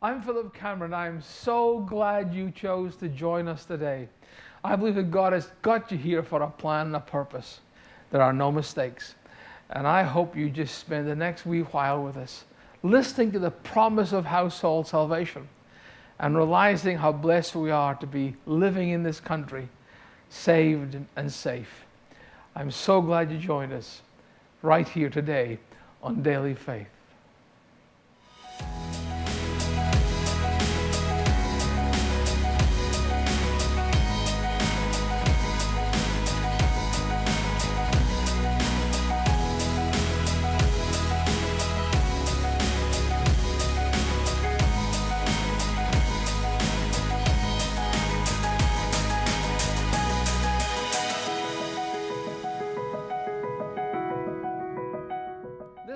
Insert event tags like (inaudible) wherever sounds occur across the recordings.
I'm Philip Cameron. I'm so glad you chose to join us today. I believe that God has got you here for a plan and a purpose. There are no mistakes. And I hope you just spend the next wee while with us, listening to the promise of household salvation and realizing how blessed we are to be living in this country, saved and safe. I'm so glad you joined us right here today on Daily Faith.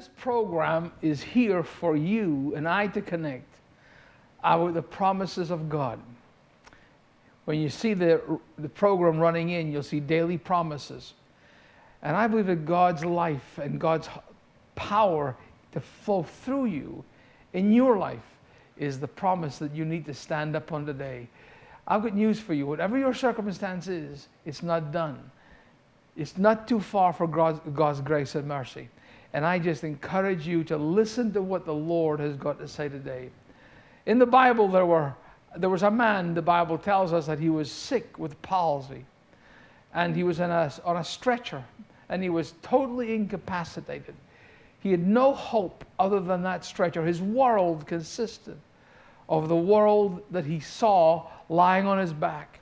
This program is here for you and I to connect our, the promises of God. When you see the, the program running in, you'll see daily promises. And I believe that God's life and God's power to flow through you in your life is the promise that you need to stand up on today. I've got news for you. Whatever your circumstance is, it's not done. It's not too far for God's, God's grace and mercy. And I just encourage you to listen to what the Lord has got to say today. In the Bible, there, were, there was a man, the Bible tells us that he was sick with palsy. And he was a, on a stretcher. And he was totally incapacitated. He had no hope other than that stretcher. His world consisted of the world that he saw lying on his back.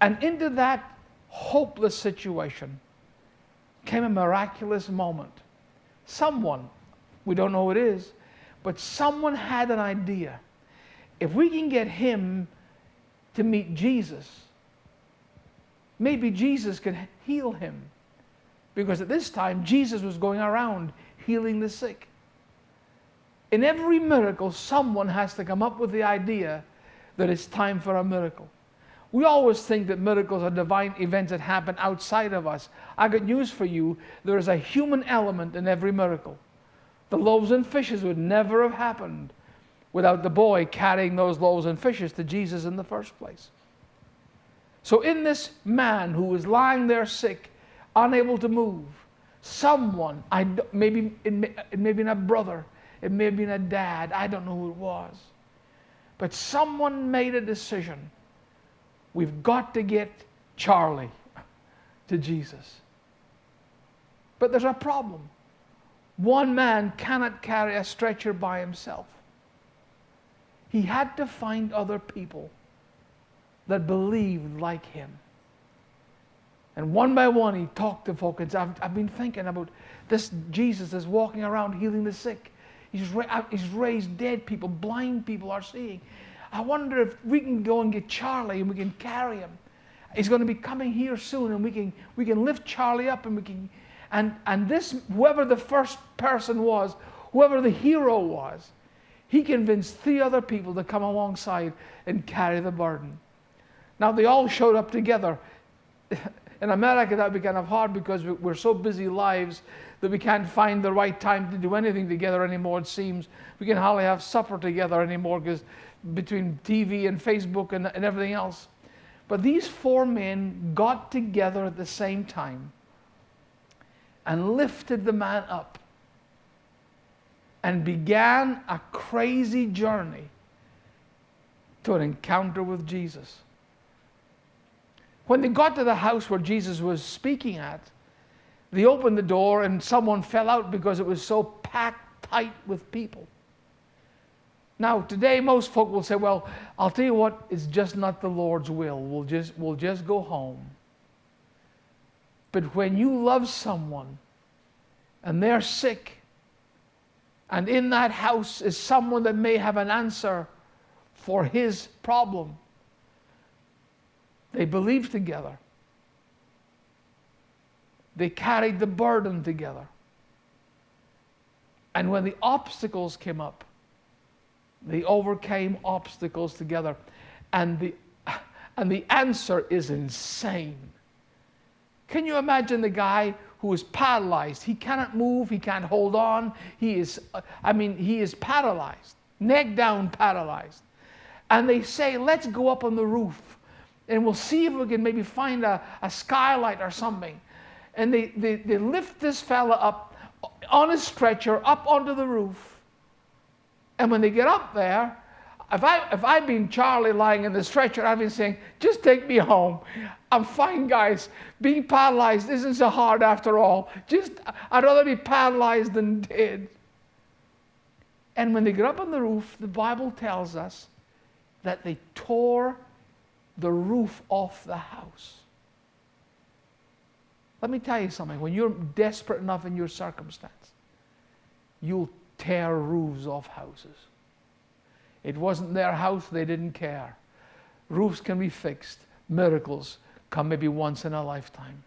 And into that hopeless situation, came a miraculous moment. Someone, we don't know who it is, but someone had an idea. If we can get him to meet Jesus, maybe Jesus can heal him. Because at this time, Jesus was going around healing the sick. In every miracle, someone has to come up with the idea that it's time for a miracle. We always think that miracles are divine events that happen outside of us. I got news for you. There is a human element in every miracle. The loaves and fishes would never have happened without the boy carrying those loaves and fishes to Jesus in the first place. So, in this man who was lying there sick, unable to move, someone, I, maybe it may, it may been a brother, it may have been a dad, I don't know who it was, but someone made a decision We've got to get Charlie to Jesus. But there's a problem. One man cannot carry a stretcher by himself. He had to find other people that believed like him. And one by one, he talked to folks. And I've, I've been thinking about this Jesus is walking around healing the sick. He's, ra- uh, he's raised dead people, blind people are seeing. I wonder if we can go and get Charlie and we can carry him. He's going to be coming here soon and we can, we can lift Charlie up and we can. And, and this, whoever the first person was, whoever the hero was, he convinced three other people to come alongside and carry the burden. Now they all showed up together. (laughs) In America, that would be kind of hard because we're so busy lives that we can't find the right time to do anything together anymore, it seems. We can hardly have supper together anymore because between TV and Facebook and, and everything else. But these four men got together at the same time and lifted the man up and began a crazy journey to an encounter with Jesus. When they got to the house where Jesus was speaking at, they opened the door and someone fell out because it was so packed tight with people. Now, today, most folk will say, well, I'll tell you what, it's just not the Lord's will. We'll just, we'll just go home. But when you love someone and they're sick, and in that house is someone that may have an answer for his problem, they believed together. They carried the burden together. And when the obstacles came up, they overcame obstacles together. And the, and the answer is insane. Can you imagine the guy who is paralyzed? He cannot move, he can't hold on. He is, I mean, he is paralyzed. neck down, paralyzed. And they say, let's go up on the roof and we'll see if we can maybe find a, a skylight or something. And they, they, they lift this fella up on a stretcher up onto the roof. And when they get up there, if I if I'd been Charlie lying in the stretcher, I'd been saying, just take me home. I'm fine, guys. Being paralyzed isn't so hard after all. Just I'd rather be paralyzed than dead. And when they get up on the roof, the Bible tells us that they tore the roof off the house. Let me tell you something. When you're desperate enough in your circumstance, you'll tear roofs off houses. It wasn't their house, they didn't care. Roofs can be fixed, miracles come maybe once in a lifetime.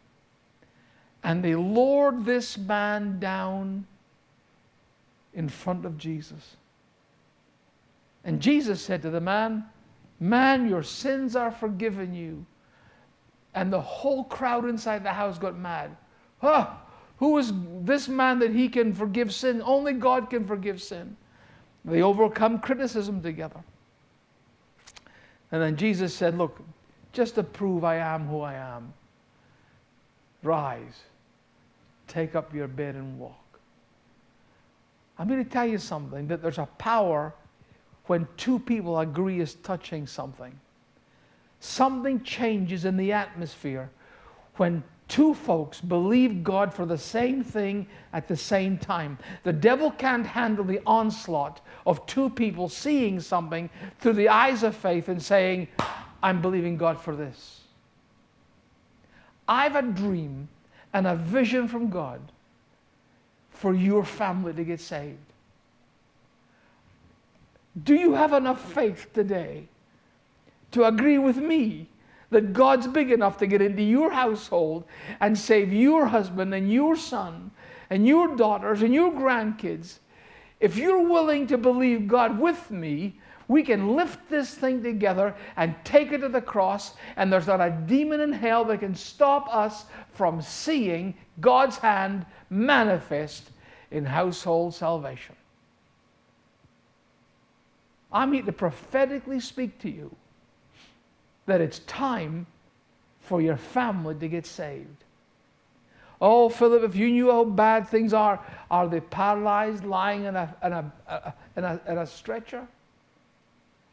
And they lowered this man down in front of Jesus. And Jesus said to the man, Man, your sins are forgiven you. And the whole crowd inside the house got mad. Huh? Who is this man that he can forgive sin? Only God can forgive sin. They overcome criticism together. And then Jesus said, Look, just to prove I am who I am, rise, take up your bed and walk. I'm going to tell you something that there's a power when two people agree is touching something. Something changes in the atmosphere when two folks believe God for the same thing at the same time. The devil can't handle the onslaught of two people seeing something through the eyes of faith and saying, I'm believing God for this. I've a dream and a vision from God for your family to get saved. Do you have enough faith today to agree with me that God's big enough to get into your household and save your husband and your son and your daughters and your grandkids? If you're willing to believe God with me, we can lift this thing together and take it to the cross, and there's not a demon in hell that can stop us from seeing God's hand manifest in household salvation. I'm here to prophetically speak to you that it's time for your family to get saved. Oh, Philip, if you knew how bad things are, are they paralyzed, lying in a, in a, in a, in a stretcher?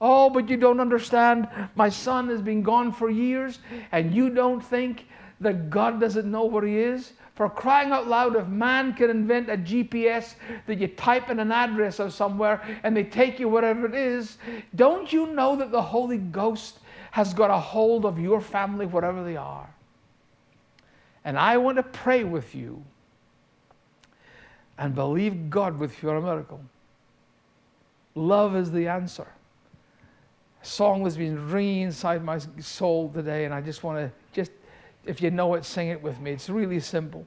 Oh, but you don't understand. My son has been gone for years, and you don't think that God doesn't know where he is? For crying out loud, if man can invent a GPS that you type in an address of somewhere and they take you wherever it is, don't you know that the Holy Ghost has got a hold of your family whatever they are? And I want to pray with you and believe God with your miracle. Love is the answer. A song has been ringing inside my soul today, and I just want to just if you know it, sing it with me. It's really simple.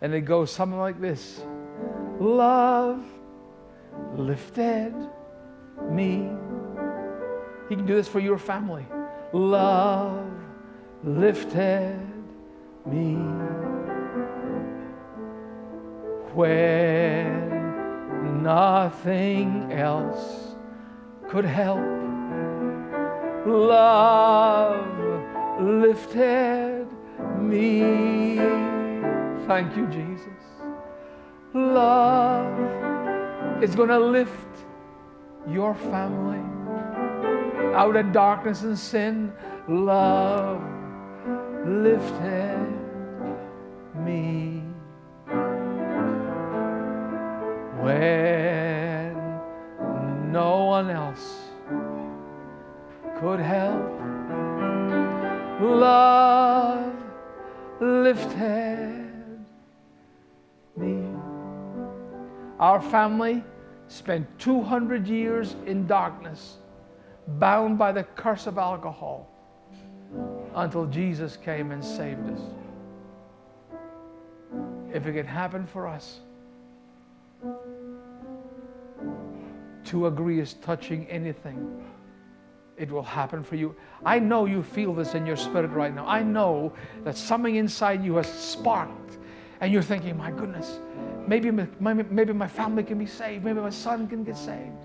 And it goes something like this Love lifted me. He can do this for your family. Love lifted me. When nothing else could help, love lifted me. Thank you, Jesus. Love is going to lift your family out of darkness and sin. Love lifted me. When no one else could help, love lifted me. Our family spent 200 years in darkness, bound by the curse of alcohol, until Jesus came and saved us. If it could happen for us, to agree is touching anything it will happen for you. I know you feel this in your spirit right now. I know that something inside you has sparked, and you're thinking, my goodness, maybe my, maybe my family can be saved, maybe my son can get saved.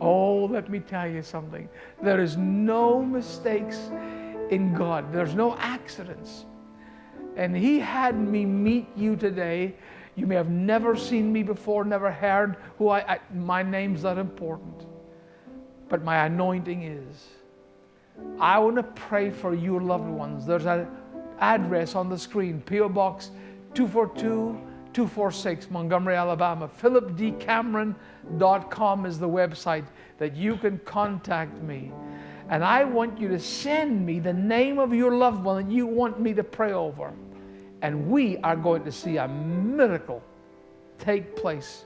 Oh, let me tell you something. There is no mistakes in God, there's no accidents. And He had me meet you today. You may have never seen me before, never heard who I, I my name's not important. But my anointing is. I want to pray for your loved ones. There's an address on the screen, P.O. Box 242 246, Montgomery, Alabama. PhilipDCameron.com is the website that you can contact me. And I want you to send me the name of your loved one that you want me to pray over. And we are going to see a miracle take place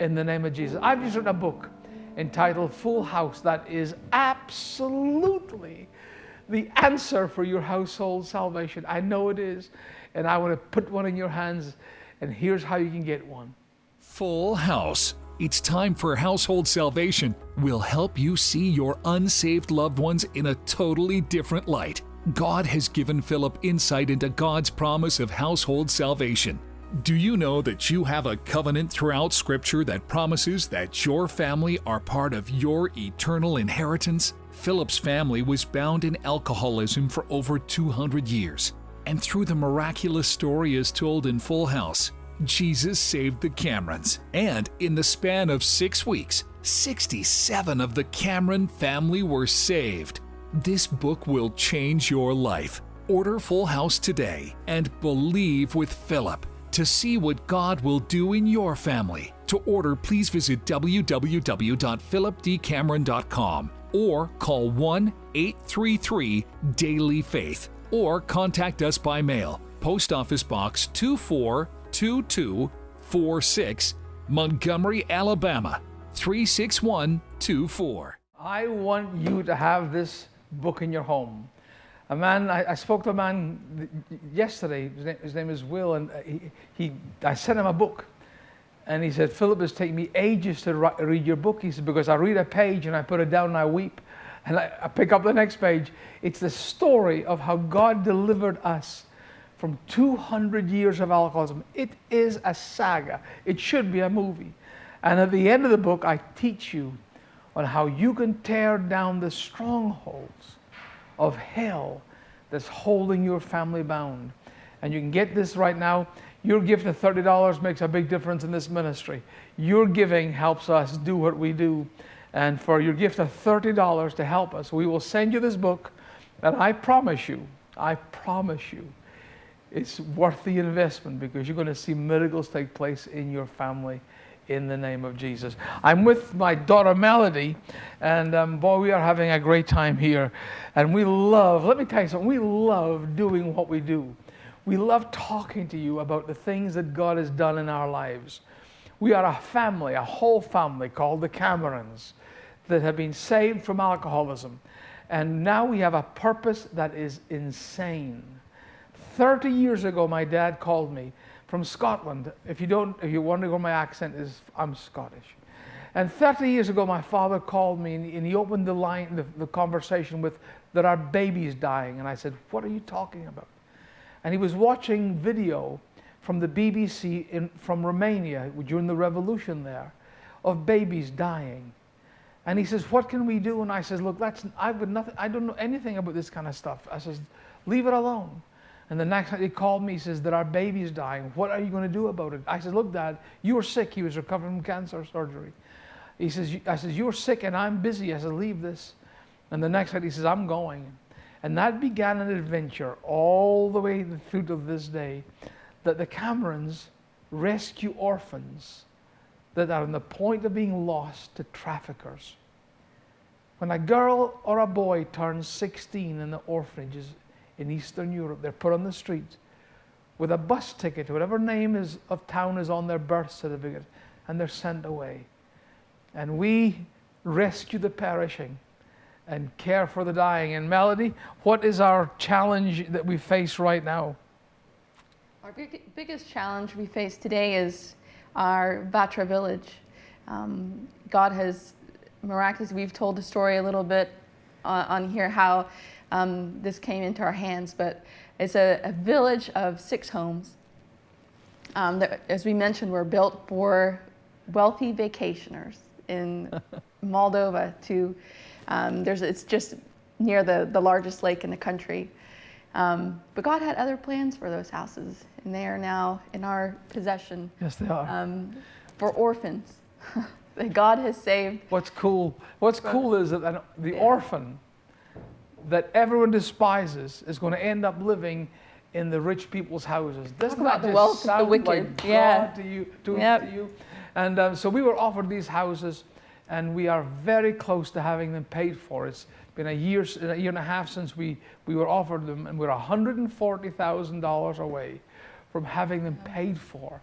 in the name of Jesus. I've just written a book entitled Full House that is absolutely the answer for your household salvation. I know it is. And I want to put one in your hands, and here's how you can get one. Full House. It's time for household salvation. We'll help you see your unsaved loved ones in a totally different light. God has given Philip insight into God's promise of household salvation. Do you know that you have a covenant throughout Scripture that promises that your family are part of your eternal inheritance? Philip's family was bound in alcoholism for over 200 years. And through the miraculous story as told in Full House, Jesus saved the Camerons. And in the span of six weeks, 67 of the Cameron family were saved. This book will change your life. Order Full House today and believe with Philip to see what God will do in your family. To order, please visit www.philipdcameron.com or call 1 833 Daily Faith or contact us by mail. Post Office Box 242246, Montgomery, Alabama 36124. I want you to have this book in your home. A man, I, I spoke to a man yesterday, his name, his name is Will, and he, he, I sent him a book. And he said, Philip, it's taken me ages to read your book. He said, because I read a page and I put it down and I weep. And I, I pick up the next page. It's the story of how God delivered us from 200 years of alcoholism. It is a saga. It should be a movie. And at the end of the book, I teach you on how you can tear down the strongholds of hell that's holding your family bound. And you can get this right now. Your gift of $30 makes a big difference in this ministry. Your giving helps us do what we do. And for your gift of $30 to help us, we will send you this book. And I promise you, I promise you, it's worth the investment because you're going to see miracles take place in your family in the name of Jesus. I'm with my daughter Melody, and um, boy, we are having a great time here. And we love, let me tell you something, we love doing what we do. We love talking to you about the things that God has done in our lives. We are a family, a whole family called the Camerons that have been saved from alcoholism. And now we have a purpose that is insane. 30 years ago, my dad called me from Scotland. If you don't, if you're wondering what my accent is, I'm Scottish. And 30 years ago, my father called me and he opened the line, the, the conversation with, there are babies dying. And I said, what are you talking about? And he was watching video from the BBC in, from Romania during the revolution there of babies dying. And he says, What can we do? And I says, Look, that's I would nothing I don't know anything about this kind of stuff. I says, leave it alone. And the next night he called me, he says, There are babies dying. What are you going to do about it? I said, Look, Dad, you were sick. He was recovering from cancer surgery. He says, I says, You're sick and I'm busy. I said, Leave this. And the next night he says, I'm going. And that began an adventure all the way through to this day that the Camerons rescue orphans that are on the point of being lost to traffickers. When a girl or a boy turns 16 in the orphanages in Eastern Europe, they're put on the street with a bus ticket, whatever name is, of town is on their birth certificate, and they're sent away. And we rescue the perishing and care for the dying. And Melody, what is our challenge that we face right now? Our big, biggest challenge we face today is our Vatra village. Um, God has miraculously, we've told the story a little bit on, on here how um, this came into our hands, but it's a, a village of six homes um, that, as we mentioned, were built for wealthy vacationers in (laughs) Moldova to, um, there's, it's just near the, the largest lake in the country. Um, but God had other plans for those houses, and they are now in our possession Yes, they are. um, for orphans (laughs) that God has saved. What's cool? What's cool is that the Yeah. orphan that everyone despises is going to end up living in the rich people's houses. Doesn't about that the just wealth of the wicked. Like Yeah. God to you, to, Yep. to you. And um, so we were offered these houses, and we are very close to having them paid for. It's been a year, a year and a half since we, we were offered them, and we're $140,000 away from having them paid for.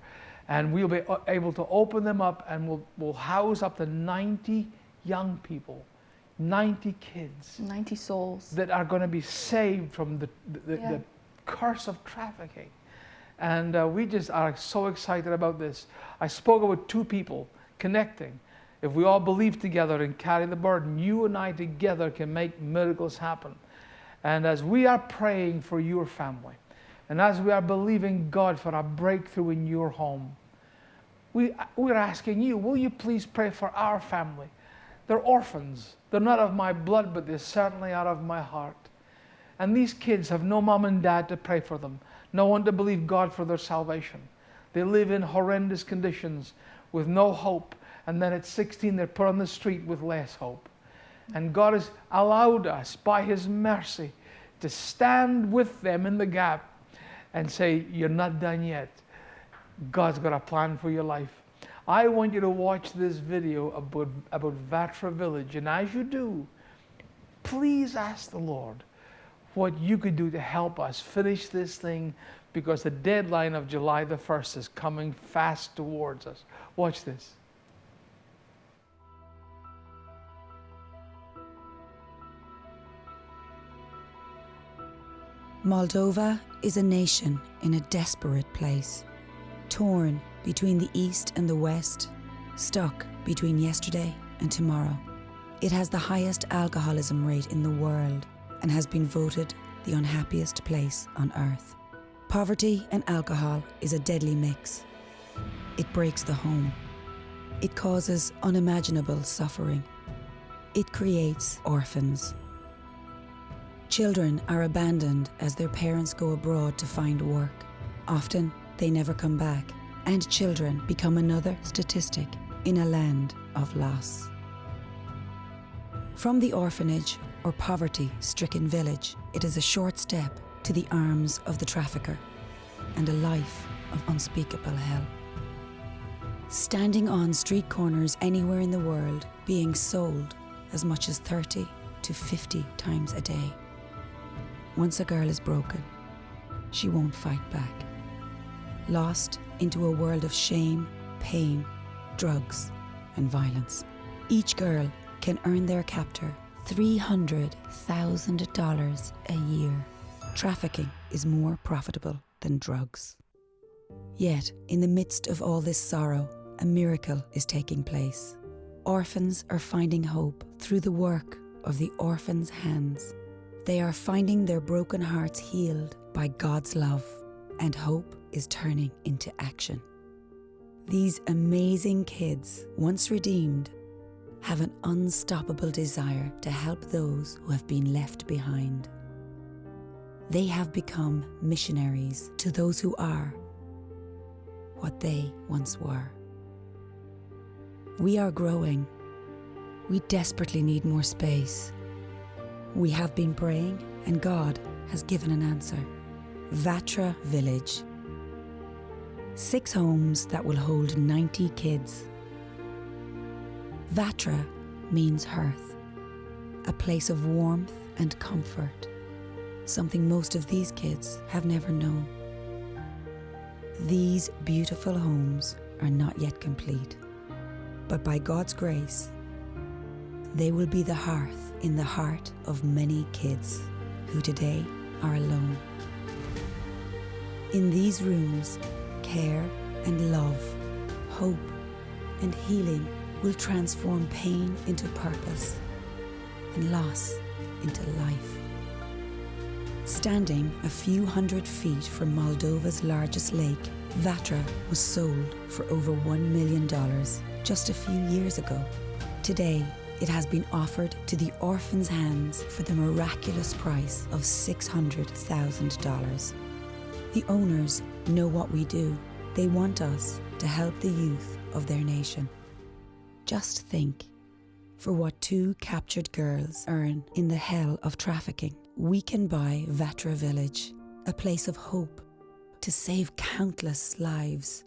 And we'll be able to open them up, and we'll, we'll house up to 90 young people, 90 kids 90 souls. that are going to be saved from the, the, Yeah. the curse of trafficking. And uh, we just are so excited about this. I spoke with two people connecting. If we all believe together and carry the burden, you and I together can make miracles happen. And as we are praying for your family, and as we are believing God for a breakthrough in your home, we, we're asking you, will you please pray for our family? They're orphans. They're not of my blood, but they're certainly out of my heart. And these kids have no mom and dad to pray for them, no one to believe God for their salvation. They live in horrendous conditions with no hope. And then at 16, they're put on the street with less hope. And God has allowed us, by His mercy, to stand with them in the gap and say, You're not done yet. God's got a plan for your life. I want you to watch this video about, about Vatra Village. And as you do, please ask the Lord what you could do to help us finish this thing because the deadline of July the 1st is coming fast towards us. Watch this. Moldova is a nation in a desperate place, torn between the East and the West, stuck between yesterday and tomorrow. It has the highest alcoholism rate in the world and has been voted the unhappiest place on earth. Poverty and alcohol is a deadly mix. It breaks the home. It causes unimaginable suffering. It creates orphans. Children are abandoned as their parents go abroad to find work. Often, they never come back, and children become another statistic in a land of loss. From the orphanage or poverty stricken village, it is a short step to the arms of the trafficker and a life of unspeakable hell. Standing on street corners anywhere in the world, being sold as much as 30 to 50 times a day. Once a girl is broken, she won't fight back. Lost into a world of shame, pain, drugs, and violence. Each girl can earn their captor $300,000 a year. Trafficking is more profitable than drugs. Yet, in the midst of all this sorrow, a miracle is taking place. Orphans are finding hope through the work of the orphans' hands. They are finding their broken hearts healed by God's love, and hope is turning into action. These amazing kids, once redeemed, have an unstoppable desire to help those who have been left behind. They have become missionaries to those who are what they once were. We are growing. We desperately need more space. We have been praying, and God has given an answer. Vatra Village. Six homes that will hold 90 kids. Vatra means hearth, a place of warmth and comfort, something most of these kids have never known. These beautiful homes are not yet complete, but by God's grace, they will be the hearth in the heart of many kids who today are alone. In these rooms, care and love, hope and healing will transform pain into purpose and loss into life. Standing a few hundred feet from Moldova's largest lake, Vatra was sold for over $1 million just a few years ago. Today, it has been offered to the orphan's hands for the miraculous price of $600,000. The owners know what we do. They want us to help the youth of their nation. Just think for what two captured girls earn in the hell of trafficking, we can buy Vatra Village, a place of hope to save countless lives.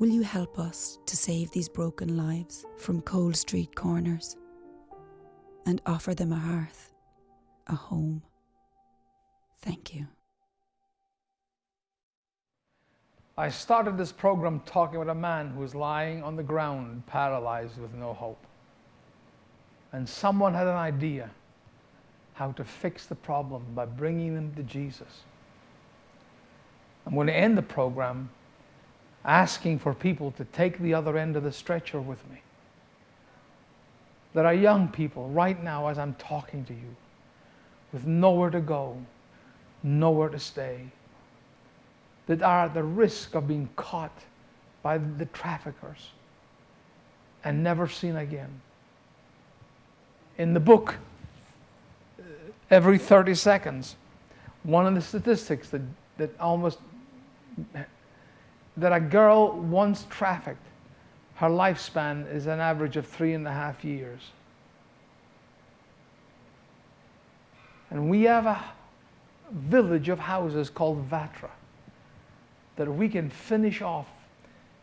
Will you help us to save these broken lives from cold street corners and offer them a hearth, a home? Thank you. I started this program talking about a man who was lying on the ground, paralyzed with no hope. And someone had an idea how to fix the problem by bringing them to Jesus. I'm going to end the program asking for people to take the other end of the stretcher with me. There are young people right now, as I'm talking to you, with nowhere to go, nowhere to stay, that are at the risk of being caught by the traffickers and never seen again. In the book, uh, every 30 seconds, one of the statistics that, that almost that a girl once trafficked, her lifespan is an average of three and a half years. And we have a village of houses called Vatra that we can finish off.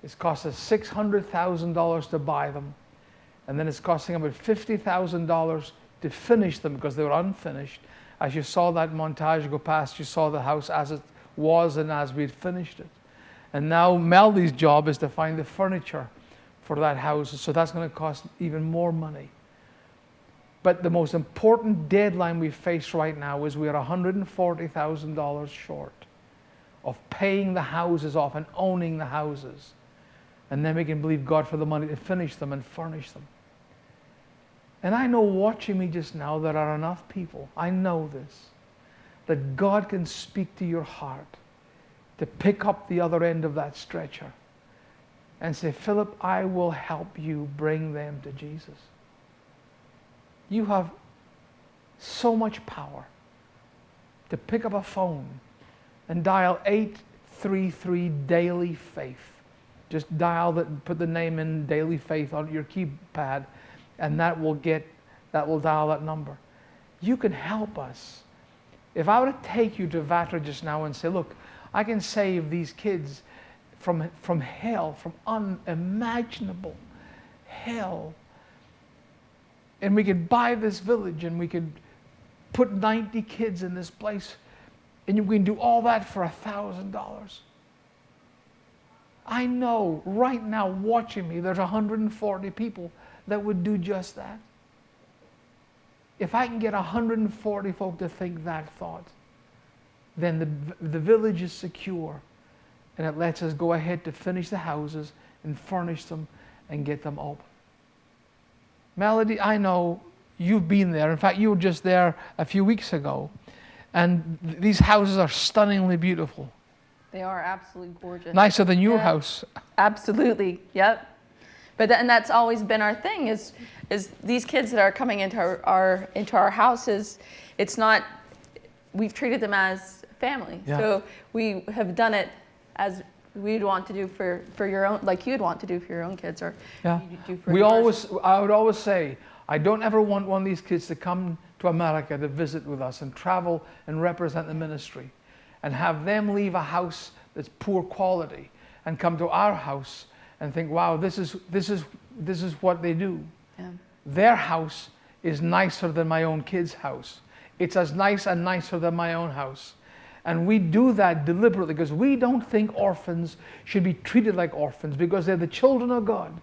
It's cost us $600,000 to buy them, and then it's costing about $50,000 to finish them because they were unfinished. As you saw that montage go past, you saw the house as it was and as we'd finished it. And now Melody's job is to find the furniture for that house, so that's going to cost even more money. But the most important deadline we face right now is we are $140,000 short of paying the houses off and owning the houses. And then we can believe God for the money to finish them and furnish them. And I know watching me just now, there are enough people, I know this, that God can speak to your heart to pick up the other end of that stretcher and say, Philip, I will help you bring them to Jesus. You have so much power to pick up a phone and dial 833 Daily Faith. Just dial that, put the name in Daily Faith on your keypad, and that will get, that will dial that number. You can help us. If I were to take you to Vatra just now and say, look, I can save these kids from, from hell, from unimaginable hell. And we could buy this village and we could put 90 kids in this place and we can do all that for a thousand dollars. I know right now watching me, there's 140 people that would do just that. If I can get 140 folk to think that thought, then the, the village is secure and it lets us go ahead to finish the houses and furnish them and get them open. Melody, I know you've been there. In fact, you were just there a few weeks ago. And th- these houses are stunningly beautiful. They are absolutely gorgeous. Nicer than your Yeah. house. Absolutely. Yep. But th- and that's always been our thing is is these kids that are coming into our, our into our houses, it's not we've treated them as family. Yeah. So we have done it as we'd want to do for, for your own like you'd want to do for your own kids or Yeah. do for We always, I would always say, I don't ever want one of these kids to come to America to visit with us and travel and represent the ministry and have them leave a house that's poor quality and come to our house and think, wow, this is, this is, this is what they do. Yeah. Their house is nicer than my own kid's house. It's as nice and nicer than my own house. And we do that deliberately because we don't think orphans should be treated like orphans because they're the children of God.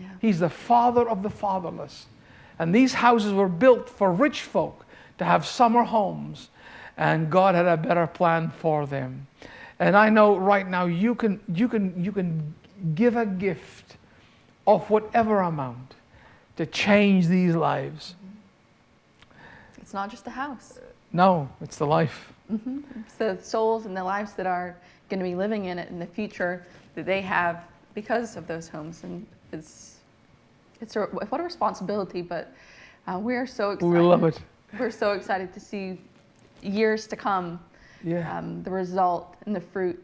Yeah. He's the father of the fatherless. And these houses were built for rich folk to have summer homes, and God had a better plan for them. And I know right now you can, you can, you can give a gift of whatever amount to change these lives. It's not just the house. No, it's the life. It's the souls and the lives that are going to be living in it in the future that they have because of those homes and it's it's a, what a responsibility, but uh, we are so excited. We love it. We're so excited to see years to come, Yeah. um, the result and the fruit,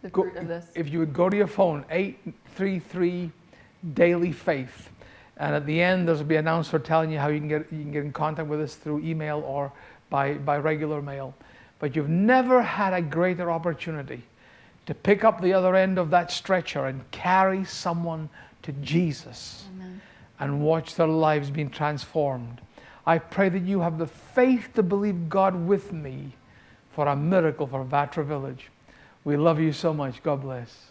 the Go- fruit of this. If you would go to your phone, 833 Daily Faith, and at the end there's be an announcer telling you how you can get you can get in contact with us through email or by, by regular mail. But you've never had a greater opportunity to pick up the other end of that stretcher and carry someone to Jesus Amen. and watch their lives being transformed. I pray that you have the faith to believe God with me for a miracle for Vatra Village. We love you so much. God bless.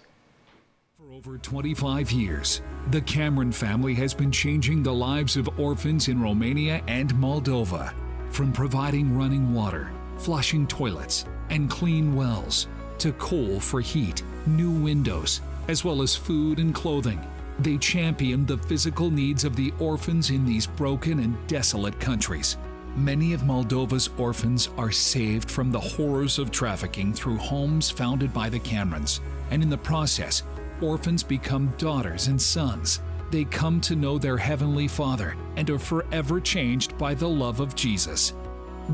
For over 25 years, the Cameron family has been changing the lives of orphans in Romania and Moldova. From providing running water, flushing toilets, and clean wells, to coal for heat, new windows, as well as food and clothing. They champion the physical needs of the orphans in these broken and desolate countries. Many of Moldova's orphans are saved from the horrors of trafficking through homes founded by the Camerons, and in the process, orphans become daughters and sons. They come to know their Heavenly Father and are forever changed by the love of Jesus.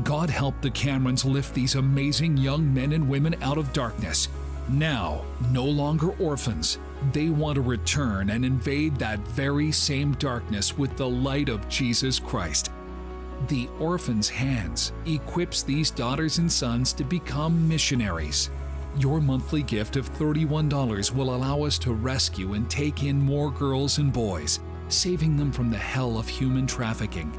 God help the Camerons lift these amazing young men and women out of darkness. Now, no longer orphans, they want to return and invade that very same darkness with the light of Jesus Christ. The Orphan's Hands equips these daughters and sons to become missionaries. Your monthly gift of $31 will allow us to rescue and take in more girls and boys, saving them from the hell of human trafficking.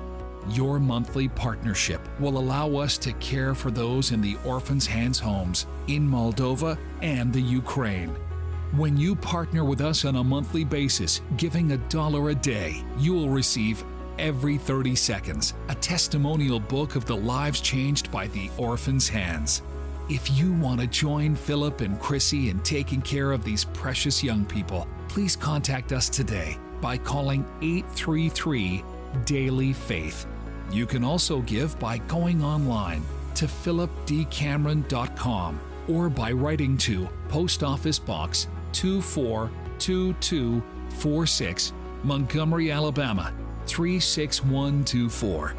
Your monthly partnership will allow us to care for those in the Orphan's Hands homes in Moldova and the Ukraine. When you partner with us on a monthly basis, giving a dollar a day, you will receive every 30 seconds a testimonial book of the lives changed by the Orphan's Hands. If you want to join Philip and Chrissy in taking care of these precious young people, please contact us today by calling 833 Daily Faith. You can also give by going online to philipdcameron.com or by writing to Post Office Box 242246, Montgomery, Alabama 36124.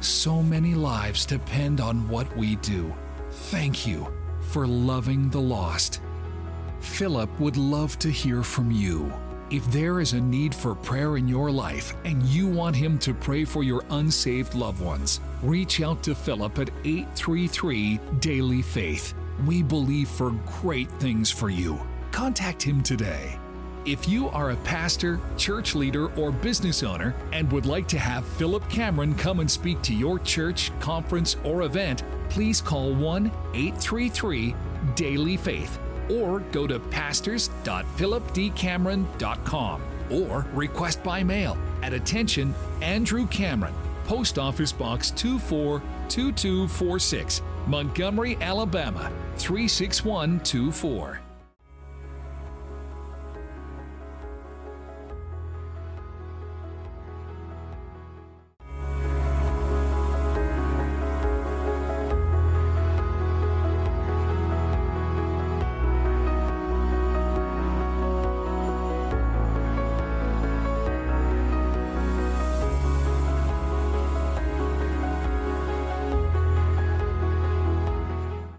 So many lives depend on what we do. Thank you for loving the lost. Philip would love to hear from you. If there is a need for prayer in your life and you want him to pray for your unsaved loved ones, reach out to Philip at 833 Daily Faith. We believe for great things for you. Contact him today. If you are a pastor, church leader, or business owner and would like to have Philip Cameron come and speak to your church, conference, or event, please call 1 833 Daily Faith or go to pastors.philipdcameron.com or request by mail at attention Andrew Cameron, Post Office Box 242246, Montgomery, Alabama 36124.